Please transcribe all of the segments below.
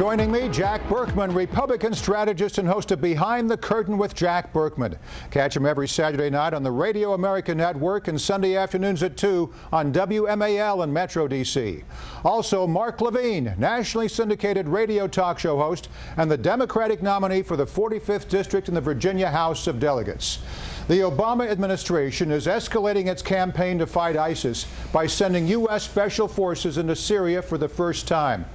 Joining me, Jack Burkman, Republican strategist and host of Behind the Curtain with Jack Burkman. Catch him every Saturday night on the Radio America Network and Sunday afternoons at 2 on WMAL in Metro D.C. Also, Mark Levine, nationally syndicated radio talk show host and the Democratic nominee for the 45th District in the Virginia House of Delegates. The Obama administration is escalating its campaign to fight ISIS by sending U.S. special forces into Syria for the first time.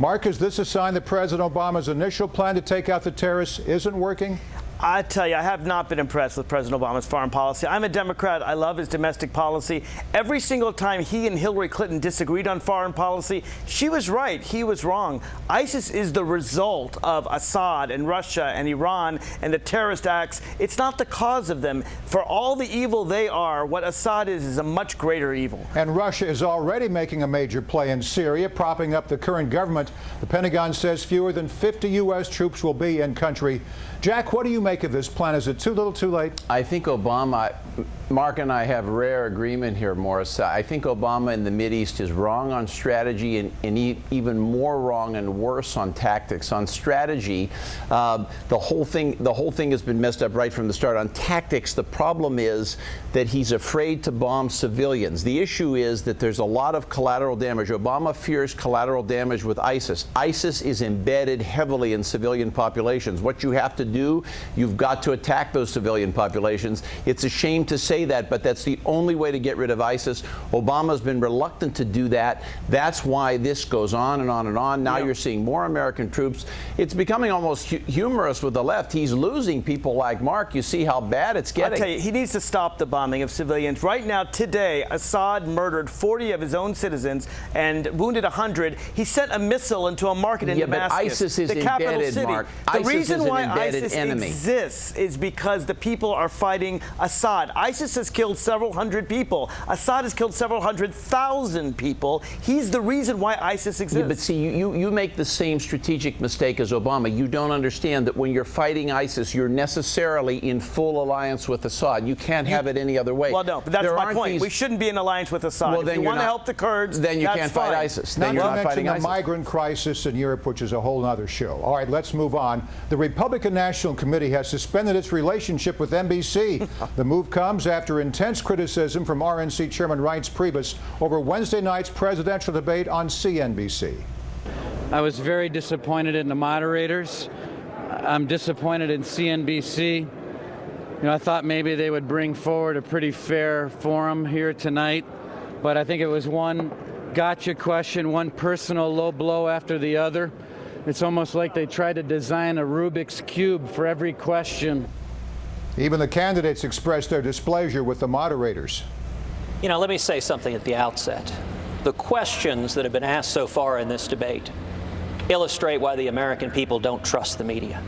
Mark, is this a sign that President Obama's initial plan to take out the terrorists isn't working? I tell you, I have not been impressed with President Obama's foreign policy. I'm a Democrat. I love his domestic policy. Every single time he and Hillary Clinton disagreed on foreign policy, she was right. He was wrong. ISIS is the result of Assad and Russia and Iran and the terrorist acts. It's not the cause of them. For all the evil they are, what Assad is is a much greater evil. And Russia is already making a major play in Syria, propping up the current government. The Pentagon says fewer than 50 U.S. troops will be in country. Jack, what do you make of this plan? Is it too little too late? I think Obama, Mark and I have rare agreement here, Morris. I think Obama in the Mideast is wrong on strategy and, and e even more wrong and worse on tactics. On strategy, uh, the whole thing the whole thing has been messed up right from the start. On tactics, the problem is that he's afraid to bomb civilians. The issue is that there's a lot of collateral damage. Obama fears collateral damage with ISIS. ISIS is embedded heavily in civilian populations. What you have to do, you've got to attack those civilian populations. It's a shame to say that, but that's the only way to get rid of ISIS. Obama's been reluctant to do that. That's why this goes on and on and on. Now yep. you're seeing more American troops. It's becoming almost hu humorous with the left. He's losing people like Mark. You see how bad it's getting. i tell you, he needs to stop the bombing of civilians. Right now, today, Assad murdered 40 of his own citizens and wounded 100. He sent a missile into a market in yeah, Damascus, but ISIS is the capital city. Mark. The ISIS reason why ISIS enemy. exists is because the people are fighting Assad. ISIS has killed several hundred people. Assad has killed several hundred thousand people. He's the reason why ISIS exists. Yeah, but see, you, you make the same strategic mistake as Obama. You don't understand that when you're fighting ISIS, you're necessarily in full alliance with Assad. You can't have it any other way. Well, no, but that's there my point. These... We shouldn't be in alliance with Assad. Well, if then you want not, to help the Kurds, then you can't fight ISIS. Then not you're to not mention fighting the ISIS. migrant crisis in Europe, which is a whole other show. All right, let's move on. The Republican National Committee has suspended its relationship with NBC. the move comes after intense criticism from RNC Chairman Reince Priebus over Wednesday night's presidential debate on CNBC. I was very disappointed in the moderators. I'm disappointed in CNBC. You know, I thought maybe they would bring forward a pretty fair forum here tonight, but I think it was one gotcha question, one personal low blow after the other. It's almost like they try to design a Rubik's Cube for every question. Even the candidates expressed their displeasure with the moderators. You know, let me say something at the outset. The questions that have been asked so far in this debate illustrate why the American people don't trust the media.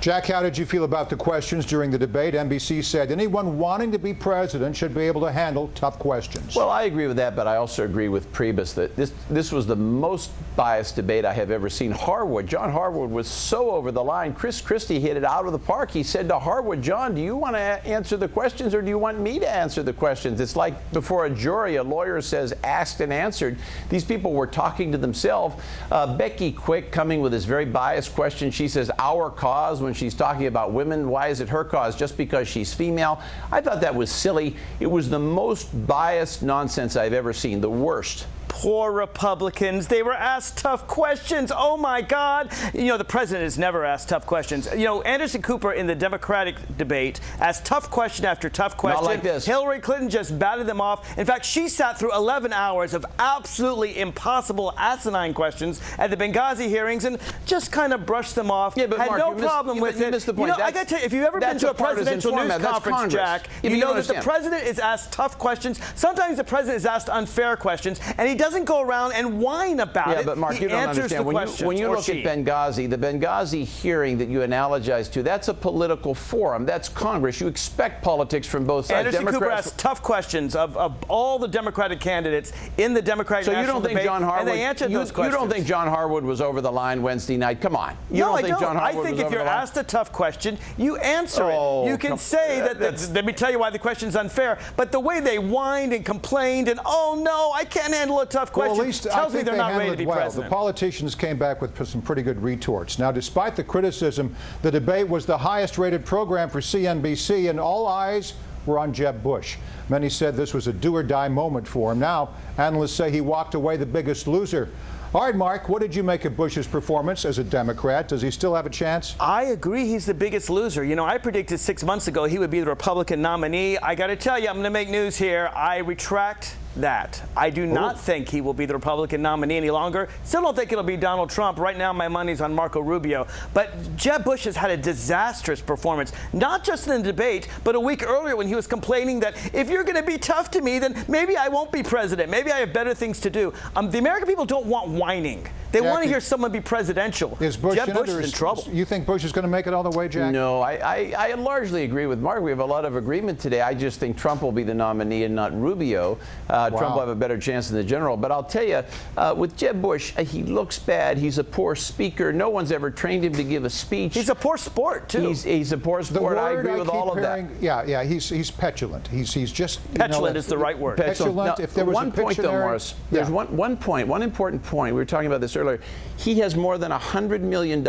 Jack, how did you feel about the questions during the debate? NBC said anyone wanting to be president should be able to handle tough questions. Well, I agree with that, but I also agree with Priebus that this this was the most biased debate I have ever seen. Harwood, John Harwood was so over the line. Chris Christie hit it out of the park. He said to Harwood, John, do you want to answer the questions or do you want me to answer the questions? It's like before a jury, a lawyer says asked and answered. These people were talking to themselves. Uh, Becky Quick coming with this very biased question. She says, our cause when she's talking about women. Why is it her cause? Just because she's female? I thought that was silly. It was the most biased nonsense I've ever seen, the worst poor Republicans. They were asked tough questions. Oh my God. You know, the president has never asked tough questions. You know, Anderson Cooper in the Democratic debate asked tough question after tough question. Not like this. Hillary Clinton just batted them off. In fact, she sat through 11 hours of absolutely impossible, asinine questions at the Benghazi hearings and just kind of brushed them off. Yeah, but had Mark, no problem missed, with you, it. missed the point. You know, I got to tell you, if you've ever been to a, a presidential news format. conference, Jack, you, you know that the president is asked tough questions. Sometimes the president is asked unfair questions, and he doesn't go around and whine about yeah, it. but Mark, he you don't understand. When you, when you look she. at Benghazi, the Benghazi hearing that you analogize to, that's a political forum. That's Congress. You expect politics from both sides. Anderson Democrats Cooper asked tough questions of, of all the Democratic candidates in the Democratic so National you don't think debate, John Harwood, and they answered you, those questions. You don't think John Harwood was over the line Wednesday night? Come on. You no, don't I think don't. John Harwood I think if you're asked a tough question, you answer oh, it. You can say that, that let me tell you why the question's unfair. But the way they whined and complained and oh no, I can't handle a tough Well, at least I Tells me think they're they not ready handled to it be well. president. The politicians came back with some pretty good retorts. Now, despite the criticism, the debate was the highest-rated program for CNBC, and all eyes were on Jeb Bush. Many said this was a do-or-die moment for him. Now, analysts say he walked away the biggest loser. All right, Mark, what did you make of Bush's performance as a Democrat? Does he still have a chance? I agree he's the biggest loser. You know, I predicted six months ago he would be the Republican nominee. I got to tell you, I'm going to make news here. I retract that. I do not think he will be the Republican nominee any longer. Still don't think it'll be Donald Trump. Right now, my money's on Marco Rubio. But Jeb Bush has had a disastrous performance, not just in the debate, but a week earlier when he was complaining that if you're going to be tough to me, then maybe I won't be president. Maybe I have better things to do. Um, the American people don't want whining. They want to hear someone be presidential. Is Bush Jeb Bush is in trouble. You think Bush is going to make it all the way, Jack? No, I, I, I largely agree with Mark. We have a lot of agreement today. I just think Trump will be the nominee and not Rubio. Uh, Trump will have a better chance in the general. But I'll tell you, uh, with Jeb Bush, uh, he looks bad. He's a poor speaker. No one's ever trained him to give a speech. He's a poor sport, too. He's, he's a poor sport. I word agree with keep all of hearing, that. Yeah, yeah, he's he's petulant. He's he's just you know, Petulant is the right word. Petulant. Now, if there was one a point, though, Pictionary- Morris, there's Yeah. one, one point, one important point. We were talking about this earlier. He has more than $100 million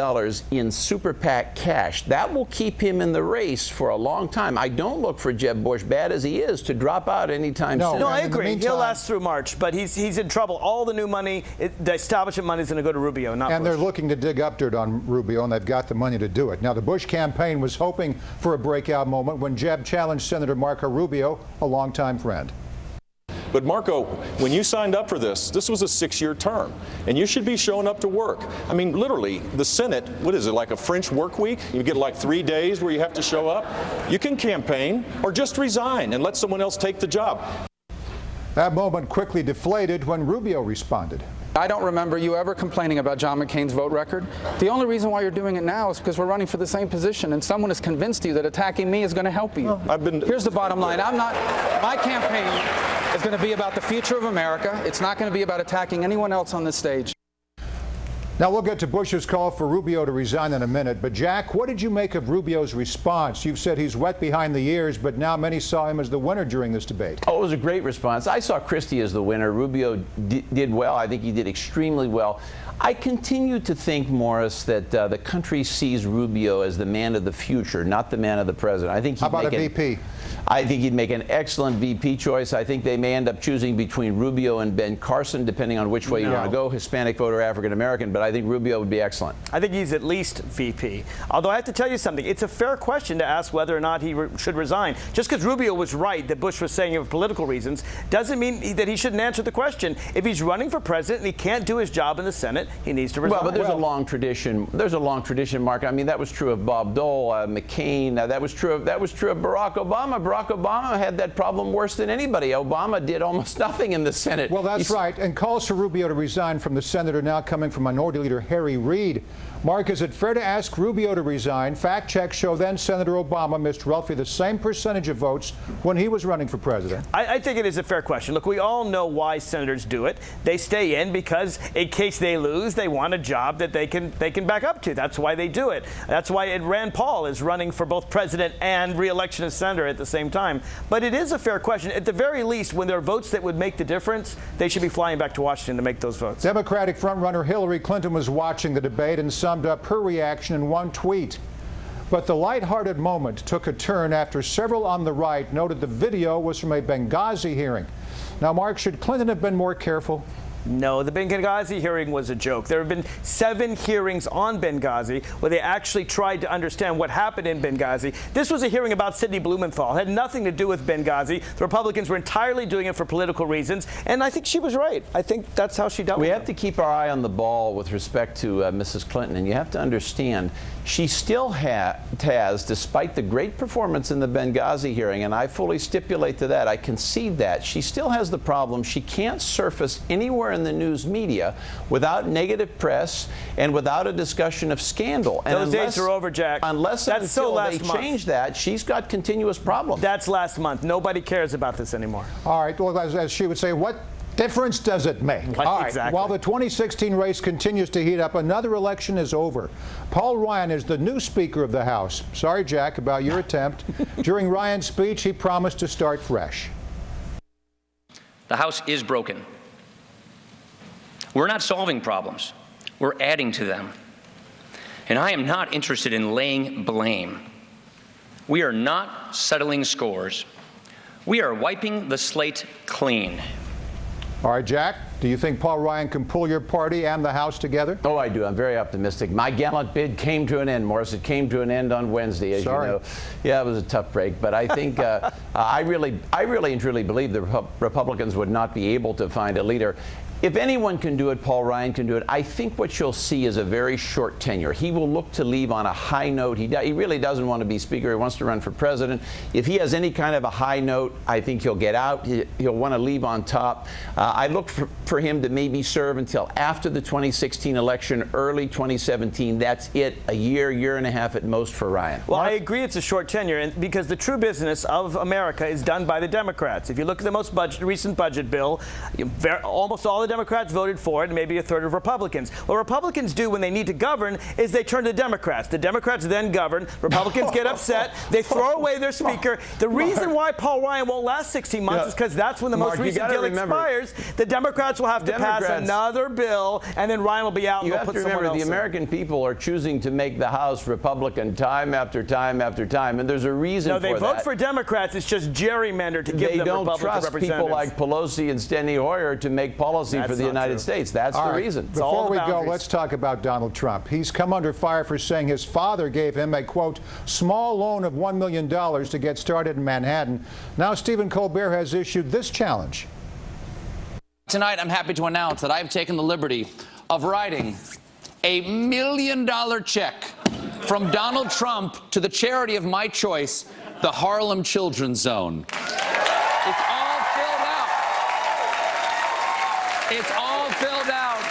in super PAC cash. That will keep him in the race for a long time. I don't look for Jeb Bush, bad as he is, to drop out anytime No. soon. No, I And in. He'll meantime- last through March, but he's he's in trouble. All the new money, it, the establishment money is going to go to Rubio, not And Bush. they're looking to dig up dirt on Rubio, and they've got the money to do it. Now, the Bush campaign was hoping for a breakout moment when Jeb challenged Senator Marco Rubio, a longtime friend. But Marco, when you signed up for this, this was a six-year term, and you should be showing up to work. I mean, literally, the Senate, what is it, like a French work week? You get like three days where you have to show up. You can campaign or just resign and let someone else take the job. That moment quickly deflated when Rubio responded. I don't remember you ever complaining about John McCain's vote record. The only reason why you're doing it now is because we're running for the same position and someone has convinced you that attacking me is going to help you. I've been- Here's the bottom line. I'm not my campaign is going to be about the future of America. It's not going to be about attacking anyone else on this stage. Now, we'll get to Bush's call for Rubio to resign in a minute. But, Jack, what did you make of Rubio's response? You've said he's wet behind the ears, but now many saw him as the winner during this debate. Oh, it was a great response. I saw Christie as the winner. Rubio di- did well. I think he did extremely well. I continue to think, Morris, that uh, the country sees Rubio as the man of the future, not the man of the president. I think he'd How about make a an- I think he'd make an excellent VP choice. I think they may end up choosing between Rubio and Ben Carson, depending on which way you want to go, Hispanic voter, African American. But I think Rubio would be excellent. I think he's at least VP. Although I have to tell you something, it's a fair question to ask whether or not he re- should resign. Just because Rubio was right that Bush was saying it for political reasons doesn't mean he- that he shouldn't answer the question. If he's running for president and he can't do his job in the Senate, he needs to resign. Well, but there's a long tradition. There's a long tradition, Mark. I mean, that was true of Bob Dole, uh, McCain. Uh, that was true of that was true of Barack Obama. Barack Obama had that problem worse than anybody. Obama did almost nothing in the Senate. Well, that's He's- right. And calls for Rubio to resign from the Senate are now coming from Minority Leader Harry Reid. Mark, is it fair to ask Rubio to resign? Fact checks show then Senator Obama missed roughly the same percentage of votes when he was running for president. I, I think it is a fair question. Look, we all know why senators do it. They stay in because in case they lose, they want a job that they can they can back up to. That's why they do it. That's why Rand Paul is running for both president and re-election as senator at the same time. But it is a fair question. At the very least, when there are votes that would make the difference, they should be flying back to Washington to make those votes. Democratic frontrunner Hillary Clinton was watching the debate and summed up her reaction in one tweet. But the lighthearted moment took a turn after several on the right noted the video was from a Benghazi hearing. Now, Mark, should Clinton have been more careful? No, the Benghazi hearing was a joke. There have been seven hearings on Benghazi where they actually tried to understand what happened in Benghazi. This was a hearing about Sidney Blumenthal. It had nothing to do with Benghazi. The Republicans were entirely doing it for political reasons, and I think she was right. I think that's how she dealt We with have to keep our eye on the ball with respect to uh, Mrs. Clinton, and you have to understand she still ha- has, despite the great performance in the Benghazi hearing, and I fully stipulate to that, I concede that, she still has the problem she can't surface anywhere in the news media without negative press and without a discussion of scandal. And Those days are over, Jack. Unless That's and so until last they month. change that, she's got continuous problems. That's last month. Nobody cares about this anymore. All right, well, as, as she would say, what difference does it make? What All right, exactly? while the 2016 race continues to heat up, another election is over. Paul Ryan is the new Speaker of the House. Sorry, Jack, about your attempt. During Ryan's speech, he promised to start fresh. The House is broken. We're not solving problems, we're adding to them. And I am not interested in laying blame. We are not settling scores. We are wiping the slate clean. All right, Jack, do you think Paul Ryan can pull your party and the House together? Oh, I do. I'm very optimistic. My gallant bid came to an end, Morris. It came to an end on Wednesday, as Sorry. you know. Yeah, it was a tough break, but I think uh, I really, I really and truly believe the Repu- Republicans would not be able to find a leader. If anyone can do it, Paul Ryan can do it. I think what you'll see is a very short tenure. He will look to leave on a high note. He, he really doesn't want to be Speaker. He wants to run for president. If he has any kind of a high note, I think he'll get out. He, will want to leave on top. Uh, I look for, for him to maybe serve until after the 2016 election, early 2017. That's it. A year, year and a half at most for Ryan. Well, I agree it's a short tenure and because the true business of America is done by the Democrats. If you look at the most budget, recent budget bill, almost all the Democrats voted for it and maybe a third of Republicans. What Republicans do when they need to govern is they turn to Democrats. The Democrats then govern. Republicans get upset. They throw away their speaker. The reason why Paul Ryan won't last 16 months Yeah. is because that's when the Mark, most recent deal remember- expires. The Democrats will have to pass another bill and then Ryan will be out You have put to remember the in. American people are choosing to make the House Republican time after time after time, and there's a reason No, they vote that. for Democrats. It's just gerrymandered to give they them don't Republican trust people like Pelosi and Steny Hoyer to make policy That's for the United true. States. That's All the right, reason. all Before the we go, let's talk about Donald Trump. He's come under fire for saying his father gave him a, quote, small loan of $1 million to get started in Manhattan. Now Stephen Colbert has issued this challenge. Tonight, I'm happy to announce that I've taken the liberty of writing a million dollar check from Donald Trump to the charity of my choice, the Harlem Children's Zone. It's all filled out. It's all filled out.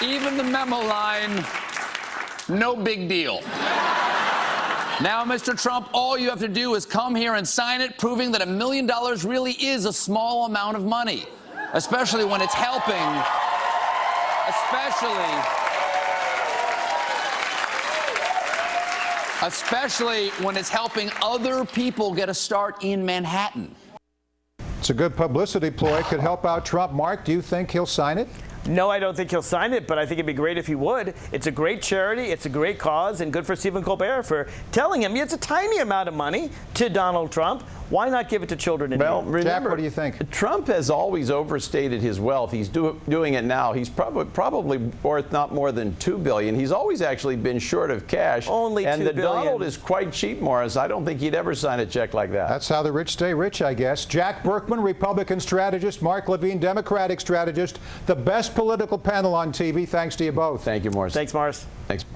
Even the memo line, no big deal. Now, Mr. Trump, all you have to do is come here and sign it, proving that a million dollars really is a small amount of money, especially when it's helping, especially, especially when it's helping other people get a start in Manhattan. It's a good publicity ploy. Could help out Trump. Mark, do you think he'll sign it? No, I don't think he'll sign it, but I think it'd be great if he would. It's a great charity, it's a great cause, and good for Stephen Colbert for telling him it's a tiny amount of money to Donald Trump. Why not give it to children in Well, need? remember, what do you think? Trump has always overstated his wealth. He's do, doing it now. He's probably probably worth not more than two billion. He's always actually been short of cash. Only and 2 the. Donald is quite cheap, Morris. I don't think he'd ever sign a check like that. That's how the rich stay rich, I guess. Jack Burkman, Republican strategist, Mark Levine, Democratic strategist, the best political panel on TV. Thanks to you both. Thank you, Morris. Thanks, Morris. Thanks, Mark.